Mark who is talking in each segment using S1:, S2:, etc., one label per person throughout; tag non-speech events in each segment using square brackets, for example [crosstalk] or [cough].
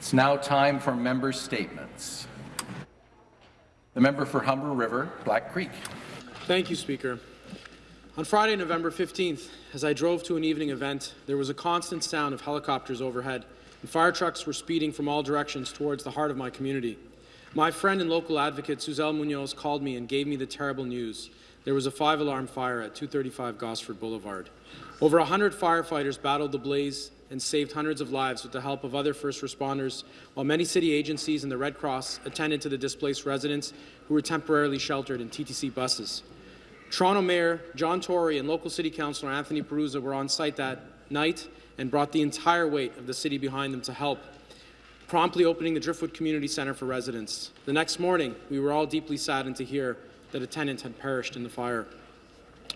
S1: It's now time for member statements. The member for Humber River, Black Creek.
S2: Thank you, Speaker. On Friday, November 15th, as I drove to an evening event, there was a constant sound of helicopters overhead, and fire trucks were speeding from all directions towards the heart of my community. My friend and local advocate, Suzelle Munoz, called me and gave me the terrible news. There was a five-alarm fire at 235 Gosford Boulevard. Over 100 firefighters battled the blaze and saved hundreds of lives with the help of other first responders, while many city agencies and the Red Cross attended to the displaced residents who were temporarily sheltered in TTC buses. Toronto Mayor John Tory and local City Councillor Anthony Perruzza were on site that night and brought the entire weight of the city behind them to help, promptly opening the Driftwood Community Centre for residents. The next morning, we were all deeply saddened to hear that a tenant had perished in the fire.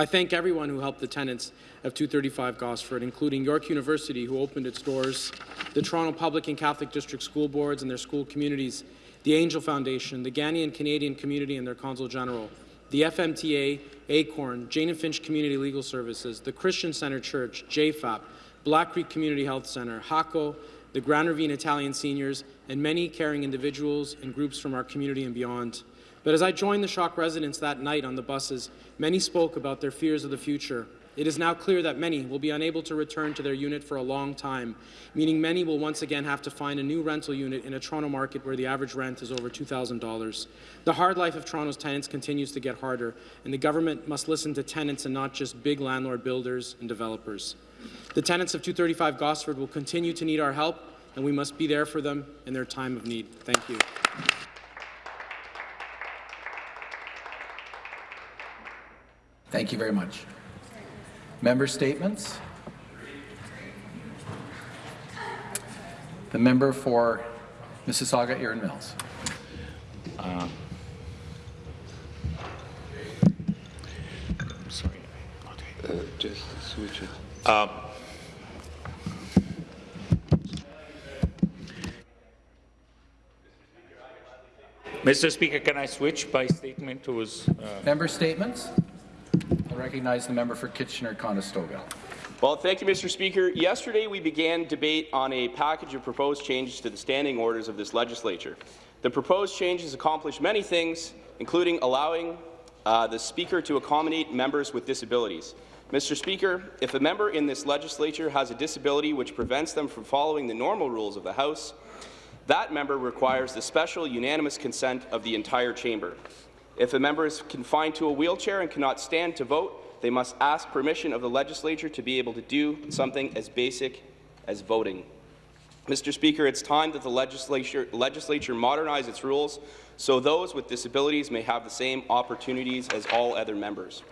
S2: I thank everyone who helped the tenants of 235 Gosford, including York University, who opened its doors, the Toronto Public and Catholic District School Boards and their school communities, the Angel Foundation, the Ghanaian Canadian Community and their Consul General, the FMTA, ACORN, Jane and Finch Community Legal Services, the Christian Centre Church, JFAP, Black Creek Community Health Centre, HACO, the Grand Ravine Italian Seniors, and many caring individuals and groups from our community and beyond. But as I joined the shock residents that night on the buses, many spoke about their fears of the future. It is now clear that many will be unable to return to their unit for a long time, meaning many will once again have to find a new rental unit in a Toronto market where the average rent is over $2,000. The hard life of Toronto's tenants continues to get harder, and the government must listen to tenants and not just big landlord builders and developers. The tenants of 235 Gosford will continue to need our help, and we must be there for them in their time of need. Thank you.
S1: Thank you very much. Member statements. The member for Mississauga, Erin Mills.
S3: Uh, sorry.
S4: Uh, just switch it.
S3: Uh, Mr. Speaker, can I switch by statement to his, uh,
S1: Member statements. Recognize the member for Kitchener-Conestoga.
S5: Well, thank you, Mr. Speaker. Yesterday, we began debate on a package of proposed changes to the standing orders of this legislature. The proposed changes accomplish many things, including allowing uh, the Speaker to accommodate members with disabilities. Mr. Speaker, if a member in this legislature has a disability which prevents them from following the normal rules of the House, that member requires the special unanimous consent of the entire chamber. If a member is confined to a wheelchair and cannot stand to vote, they must ask permission of the legislature to be able to do something as basic as voting. Mr. Speaker, it's time that the legislature, legislature modernize its rules so those with disabilities may have the same opportunities as all other members.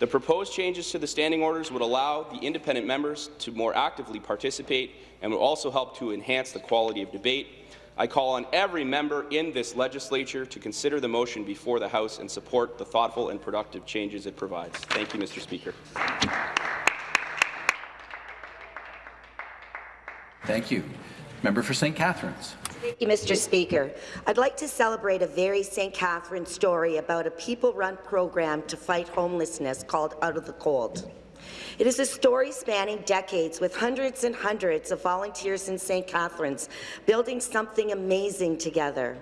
S5: The proposed changes to the standing orders would allow the independent members to more actively participate and would also help to enhance the quality of debate. I call on every member in this legislature to consider the motion before the House and support the thoughtful and productive changes it provides. Thank you, Mr. Speaker.
S1: Thank you. Member for St. Catharines.
S6: Thank you, Mr. Speaker. I'd like to celebrate a very St. Catharines story about a people-run program to fight homelessness called Out of the Cold. It is a story spanning decades with hundreds and hundreds of volunteers in St. Catharines building something amazing together.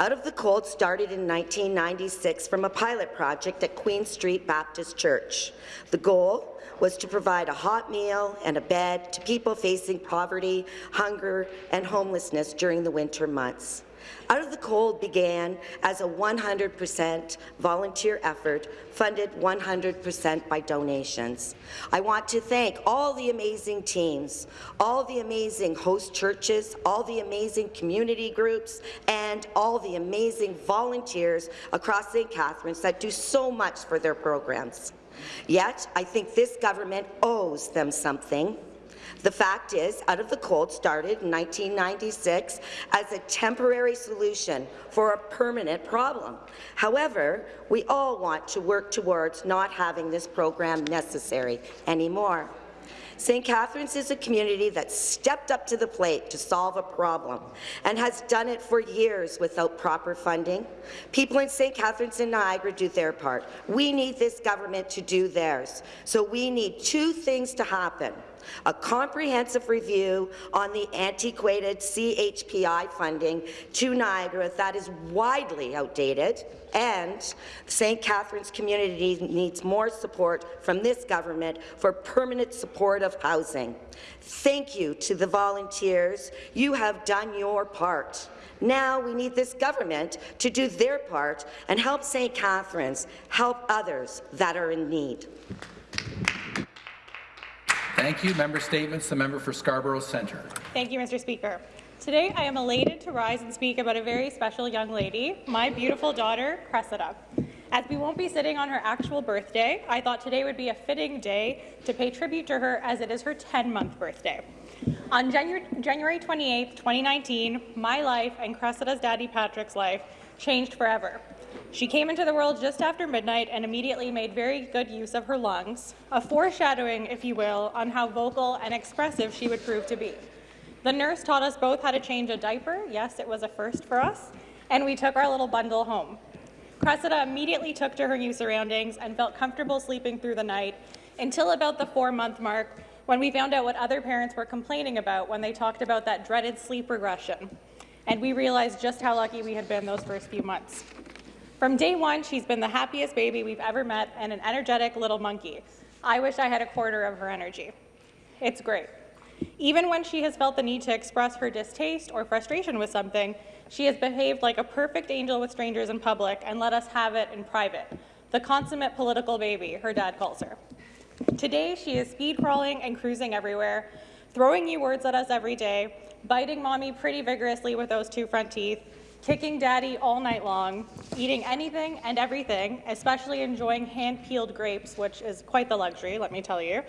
S6: Out of the Cold started in 1996 from a pilot project at Queen Street Baptist Church. The goal was to provide a hot meal and a bed to people facing poverty, hunger, and homelessness during the winter months. Out of the Cold began as a 100% volunteer effort funded 100% by donations. I want to thank all the amazing teams, all the amazing host churches, all the amazing community groups, and all the amazing volunteers across St. Catharines that do so much for their programs. Yet, I think this government owes them something. The fact is, Out of the Cold started in 1996 as a temporary solution for a permanent problem. However, we all want to work towards not having this program necessary anymore. St. Catharines is a community that stepped up to the plate to solve a problem and has done it for years without proper funding. People in St. Catharines and Niagara do their part. We need this government to do theirs. So we need two things to happen. A comprehensive review on the antiquated CHPI funding to Niagara that is widely outdated, and St. Catharines community needs more support from this government for permanent support of housing. Thank you to the volunteers. You have done your part. Now we need this government to do their part and help St. Catharines help others that are in need.
S1: Thank you. Member statements. The member for Scarborough Centre.
S7: Thank you, Mr. Speaker. Today, I am elated to rise and speak about a very special young lady, my beautiful daughter, Cressida. As we won't be sitting on her actual birthday, I thought today would be a fitting day to pay tribute to her as it is her 10-month birthday. On January, January 28, 2019, my life and Cressida's daddy Patrick's life changed forever. She came into the world just after midnight and immediately made very good use of her lungs, a foreshadowing, if you will, on how vocal and expressive she would prove to be. The nurse taught us both how to change a diaper. Yes, it was a first for us. And we took our little bundle home. Cressida immediately took to her new surroundings and felt comfortable sleeping through the night until about the four-month mark when we found out what other parents were complaining about when they talked about that dreaded sleep regression. And we realized just how lucky we had been those first few months. From day one, she's been the happiest baby we've ever met and an energetic little monkey. I wish I had a quarter of her energy. It's great. Even when she has felt the need to express her distaste or frustration with something, she has behaved like a perfect angel with strangers in public and let us have it in private. The consummate political baby, her dad calls her. Today, she is speed crawling and cruising everywhere, throwing new words at us every day, biting mommy pretty vigorously with those two front teeth, kicking daddy all night long, eating anything and everything, especially enjoying hand-peeled grapes, which is quite the luxury, let me tell you,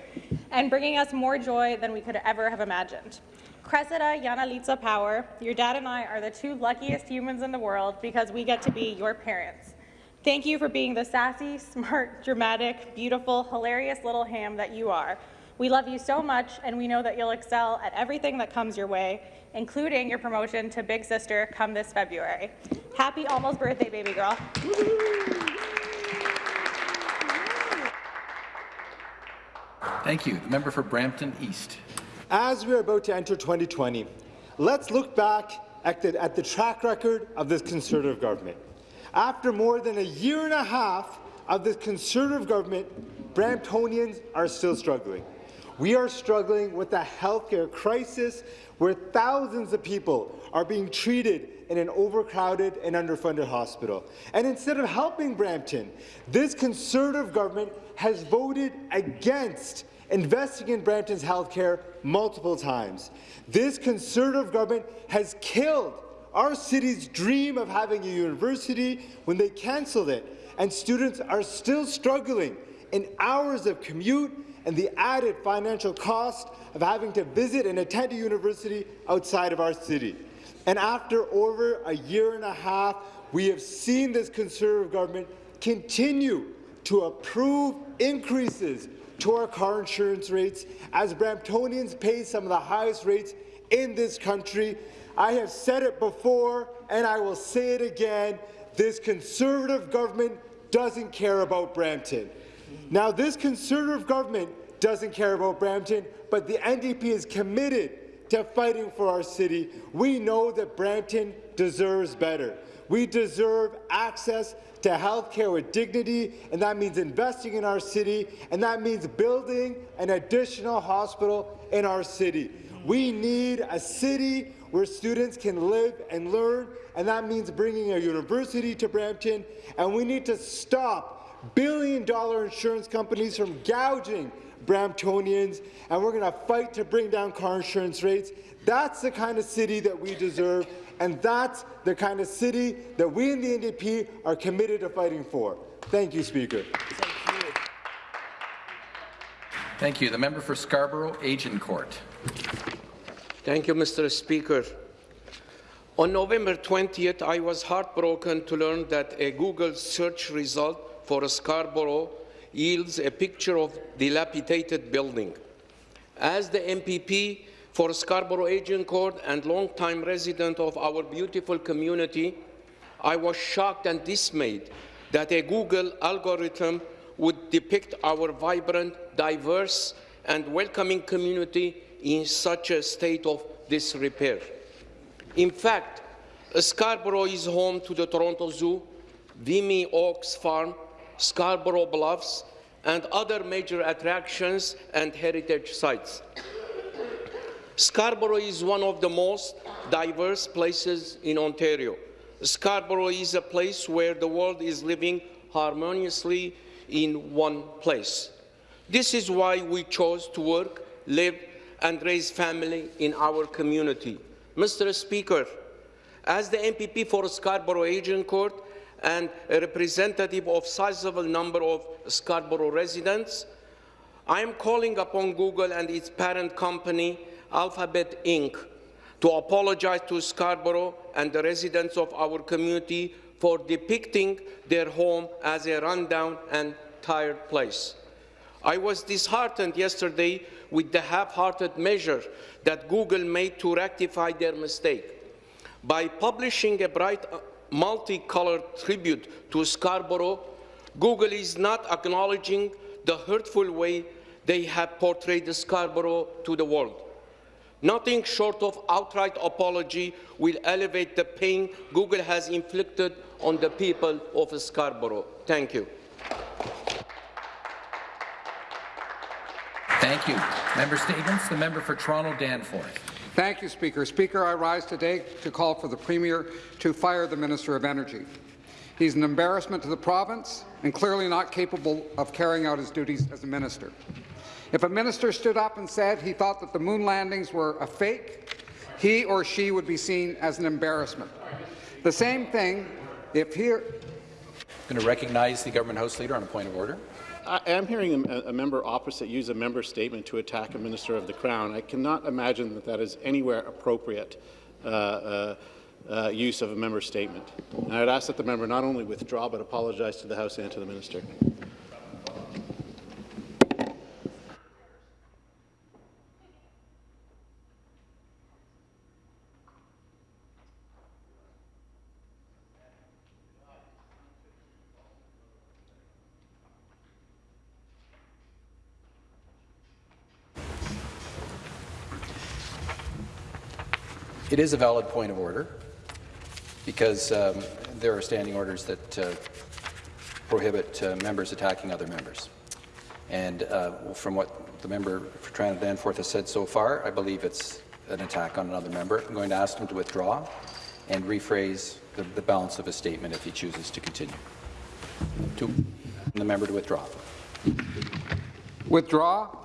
S7: and bringing us more joy than we could ever have imagined. Cressida Yanalitza Power, your dad and I are the two luckiest humans in the world because we get to be your parents. Thank you for being the sassy, [laughs] smart, dramatic, beautiful, hilarious little ham that you are. We love you so much, and we know that you'll excel at everything that comes your way, including your promotion to Big Sister come this February. Happy almost birthday, baby girl.
S1: Thank you. The member for Brampton East.
S8: As we are about to enter 2020, let's look back at the, at the track record of this Conservative government. After more than a year and a half of this Conservative government, Bramptonians are still struggling. We are struggling with a healthcare crisis where thousands of people are being treated in an overcrowded and underfunded hospital. And instead of helping Brampton, this Conservative government has voted against investing in Brampton's healthcare multiple times. This Conservative government has killed our city's dream of having a university when they cancelled it, and students are still struggling in hours of commute and the added financial cost of having to visit and attend a university outside of our city. And after over a year and a half, we have seen this Conservative government continue to approve increases to our car insurance rates as Bramptonians pay some of the highest rates in this country. I have said it before, and I will say it again. This Conservative government doesn't care about Brampton. Now, this Conservative government doesn't care about Brampton, but the NDP is committed to fighting for our city. We know that Brampton deserves better. We deserve access to health care with dignity, and that means investing in our city, and that means building an additional hospital in our city. We need a city where students can live and learn, and that means bringing a university to Brampton, and we need to stop billion-dollar insurance companies from gouging Bramptonians, and we're going to fight to bring down car insurance rates. That's the kind of city that we deserve, and that's the kind of city that we in the NDP are committed to fighting for. Thank you, Speaker.
S1: Thank you. The member for Scarborough Agincourt.
S9: Thank you, Mr. Speaker. On November 20th, I was heartbroken to learn that a Google search result for Scarborough yields a picture of dilapidated building. As the MPP for Scarborough Agincourt and longtime resident of our beautiful community, I was shocked and dismayed that a Google algorithm would depict our vibrant, diverse and welcoming community in such a state of disrepair. In fact, Scarborough is home to the Toronto Zoo, Vimy Oaks Farm, Scarborough Bluffs, and other major attractions and heritage sites. Scarborough is one of the most diverse places in Ontario. Scarborough is a place where the world is living harmoniously in one place. This is why we chose to work, live, and raise family in our community. Mr. Speaker, as the MPP for Scarborough Agincourt and a representative of a sizable number of Scarborough residents, I am calling upon Google and its parent company, Alphabet Inc., to apologize to Scarborough and the residents of our community for depicting their home as a rundown and tired place. I was disheartened yesterday with the half-hearted measure that Google made to rectify their mistake. By publishing a bright, multicolored tribute to Scarborough, Google is not acknowledging the hurtful way they have portrayed Scarborough to the world. Nothing short of outright apology will elevate the pain Google has inflicted on the people of Scarborough. Thank you.
S1: Thank you. Member statements. The member for Toronto Danforth.
S10: Thank you, Speaker. Speaker, I rise today to call for the Premier to fire the Minister of Energy. He's an embarrassment to the province and clearly not capable of carrying out his duties as a minister. If a minister stood up and said he thought that the moon landings were a fake, he or she would be seen as an embarrassment. The same thing if here.
S1: I'm going to recognize the government House Leader on a point of order.
S11: I am hearing a, a, member opposite use a member statement to attack a minister of the Crown. I cannot imagine that that is anywhere appropriate uh, uh, uh, use of a member statement. And I would ask that the member not only withdraw but apologize to the House and to the minister.
S1: It is a valid point of order because um, there are standing orders that uh, prohibit uh, members attacking other members. And uh, from what the member for Toronto Danforth has said so far, I believe it's an attack on another member. I'm going to ask him to withdraw and rephrase the, the balance of his statement if he chooses to continue. To the member to withdraw.
S10: Withdraw.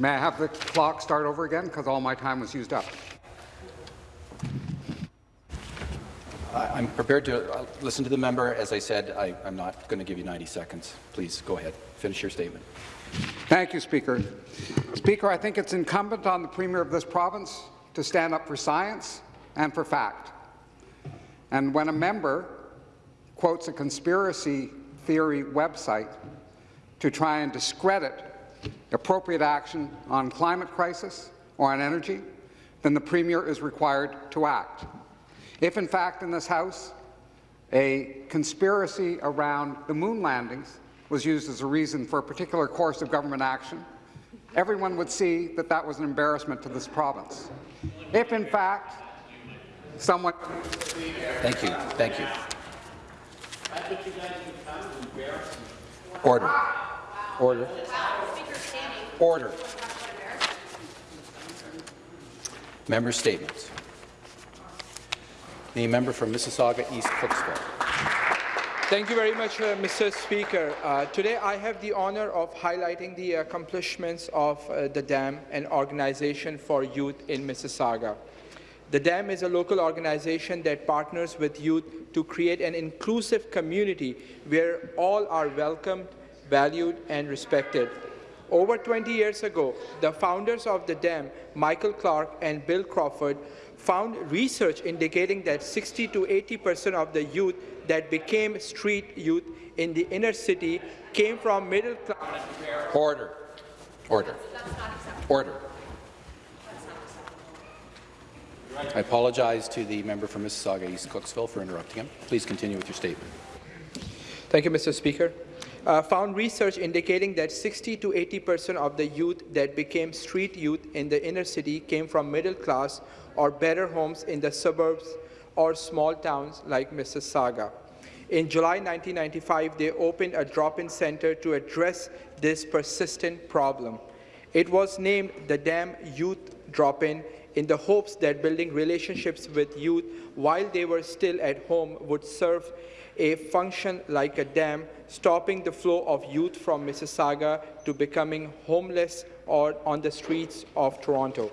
S10: May I have the clock start over again because all my time was used up?
S1: I'm prepared to uh, listen to the member. As I said, I, am not going to give you 90 seconds. Please go ahead. Finish your statement.
S10: Thank you, Speaker. Speaker, I think it's incumbent on the Premier of this province to stand up for science and for fact. And when a member quotes a conspiracy theory website to try and discredit appropriate action on climate crisis or on energy, then the Premier is required to act. If, in fact, in this House, a conspiracy around the moon landings was used as a reason for a particular course of government action, everyone would see that that was an embarrassment to this province. If, in fact, someone...
S1: Thank you. Thank you. Order. Order. Order. Member statements. The member from Mississauga East Cooksville.
S12: Thank you very much, uh, Mr. Speaker. Uh, today I have the honour of highlighting the accomplishments of uh, the DAM, an organization for youth in Mississauga. The DAM is a local organization that partners with youth to create an inclusive community where all are welcomed, valued and respected. Over 20 years ago, the founders of the DAM, Michael Clark and Bill Crawford, found research indicating that 60 to 80 percent of the youth that became street youth in the inner city came from middle class.
S1: Order. Order. Order. I apologize to the member from Mississauga East Cooksville for interrupting him. Please continue with your statement.
S12: Thank you, Mr. Speaker. Uh, found research indicating that 60 to 80 percent of the youth that became street youth in the inner city came from middle class or better homes in the suburbs or small towns like Mississauga. In July 1995, they opened a drop-in center to address this persistent problem. It was named the Dam Youth Drop-In in the hopes that building relationships with youth while they were still at home would serve a function like a dam, stopping the flow of youth from Mississauga to becoming homeless or on the streets of Toronto.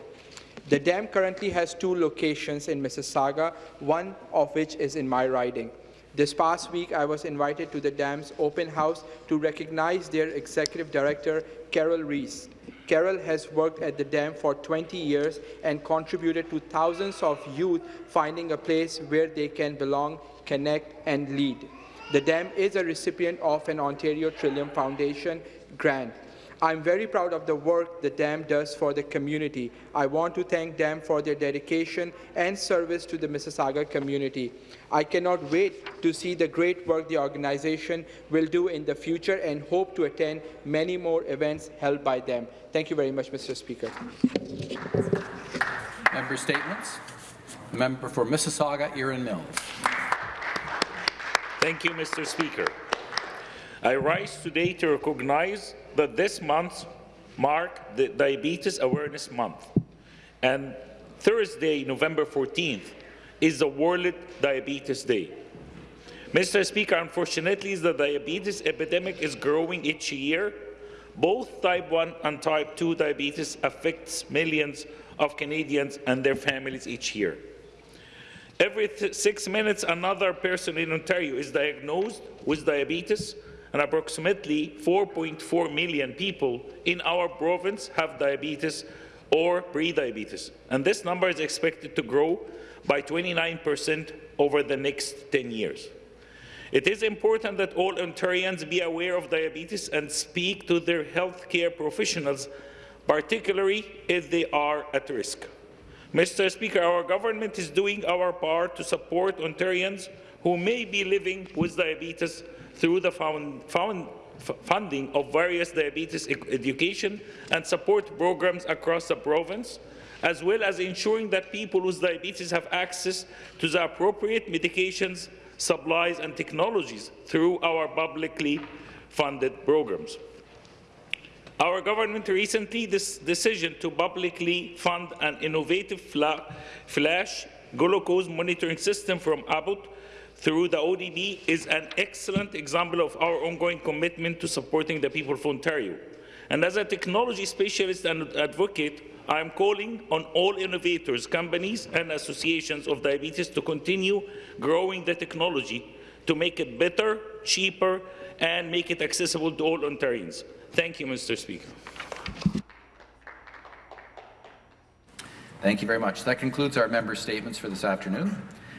S12: The dam currently has two locations in Mississauga, one of which is in my riding. This past week, I was invited to the dam's open house to recognize their executive director, Carol Reese. Carol has worked at the dam for 20 years and contributed to thousands of youth finding a place where they can belong, connect, and lead. The dam is a recipient of an Ontario Trillium Foundation grant. I'm very proud of the work the dam does for the community. I want to thank them for their dedication and service to the Mississauga community. I cannot wait to see the great work the organization will do in the future and hope to attend many more events held by them. Thank you very much, Mr. Speaker.
S1: Member statements. Member for Mississauga, Erin Mills.
S3: Thank you, Mr. Speaker. I rise today to recognize that this month mark the Diabetes Awareness Month, and Thursday, November 14th, is the World Diabetes Day. Mr. Speaker, unfortunately, the diabetes epidemic is growing each year. Both type 1 and type 2 diabetes affects millions of Canadians and their families each year. Every six minutes, another person in Ontario is diagnosed with diabetes, and approximately 4.4 million people in our province have diabetes or pre-diabetes. And this number is expected to grow by 29 percent over the next 10 years. It is important that all Ontarians be aware of diabetes and speak to their healthcare professionals, particularly if they are at risk. Mr. Speaker, our government is doing our part to support Ontarians who may be living with diabetes through the found, found, funding of various diabetes education and support programs across the province, as well as ensuring that people with diabetes have access to the appropriate medications, supplies and technologies through our publicly funded programs. Our government recently this decision to publicly fund an innovative flash glucose monitoring system from Abbott through the ODB is an excellent example of our ongoing commitment to supporting the people of Ontario. And as a technology specialist and advocate, I am calling on all innovators, companies and associations of diabetes to continue growing the technology to make it better, cheaper and make it accessible to all Ontarians. Thank you, Mr. Speaker.
S1: Thank you very much. That concludes our member statements for this afternoon.